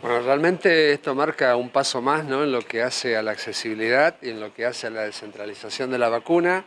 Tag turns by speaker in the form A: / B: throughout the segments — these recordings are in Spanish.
A: Bueno, realmente esto marca un paso más ¿no? en lo que hace a la accesibilidad y en lo que hace a la descentralización de la vacuna,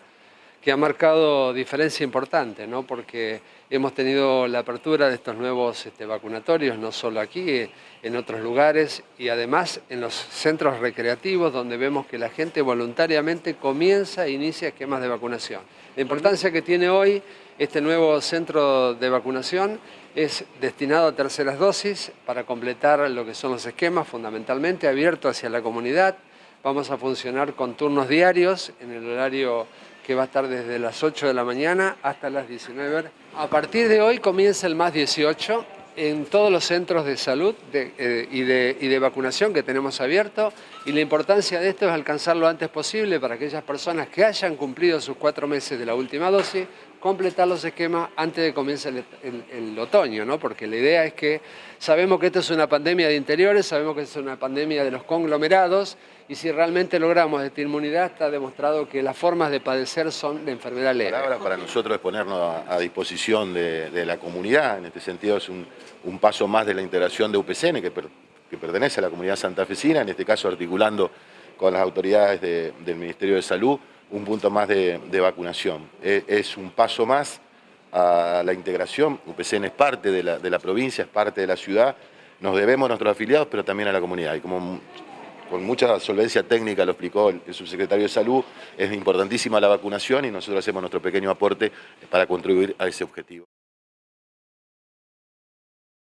A: que ha marcado diferencia importante, ¿no? porque hemos tenido la apertura de estos nuevos este, vacunatorios, no solo aquí, en otros lugares, y además en los centros recreativos, donde vemos que la gente voluntariamente comienza e inicia esquemas de vacunación. La importancia que tiene hoy este nuevo centro de vacunación es destinado a terceras dosis para completar lo que son los esquemas, fundamentalmente abierto hacia la comunidad. Vamos a funcionar con turnos diarios en el horario que va a estar desde las 8 de la mañana hasta las 19 horas. A partir de hoy comienza el más 18 en todos los centros de salud eh, y, de, vacunación que tenemos abierto y la importancia de esto es alcanzar lo antes posible para aquellas personas que hayan cumplido sus cuatro meses de la última dosis completar los esquemas antes de comience el, otoño, ¿no? porque la idea es que sabemos que esto es una pandemia de interiores, sabemos que es una pandemia de los conglomerados y si realmente logramos esta inmunidad está demostrado que las formas de padecer son de enfermedad leve.
B: Ahora para nosotros es ponernos a, disposición de, la comunidad, en este sentido es un, paso más de la integración de UPCN que, que pertenece a la comunidad santafesina, en este caso articulando con las autoridades del Ministerio de Salud, un punto más de, vacunación. E, es, un paso más a la integración, UPCN es parte de la, provincia, es parte de la ciudad, nos debemos a nuestros afiliados, pero también a la comunidad. Y como con mucha solvencia técnica lo explicó el, subsecretario de Salud, es importantísima la vacunación y nosotros hacemos nuestro pequeño aporte para contribuir a ese objetivo.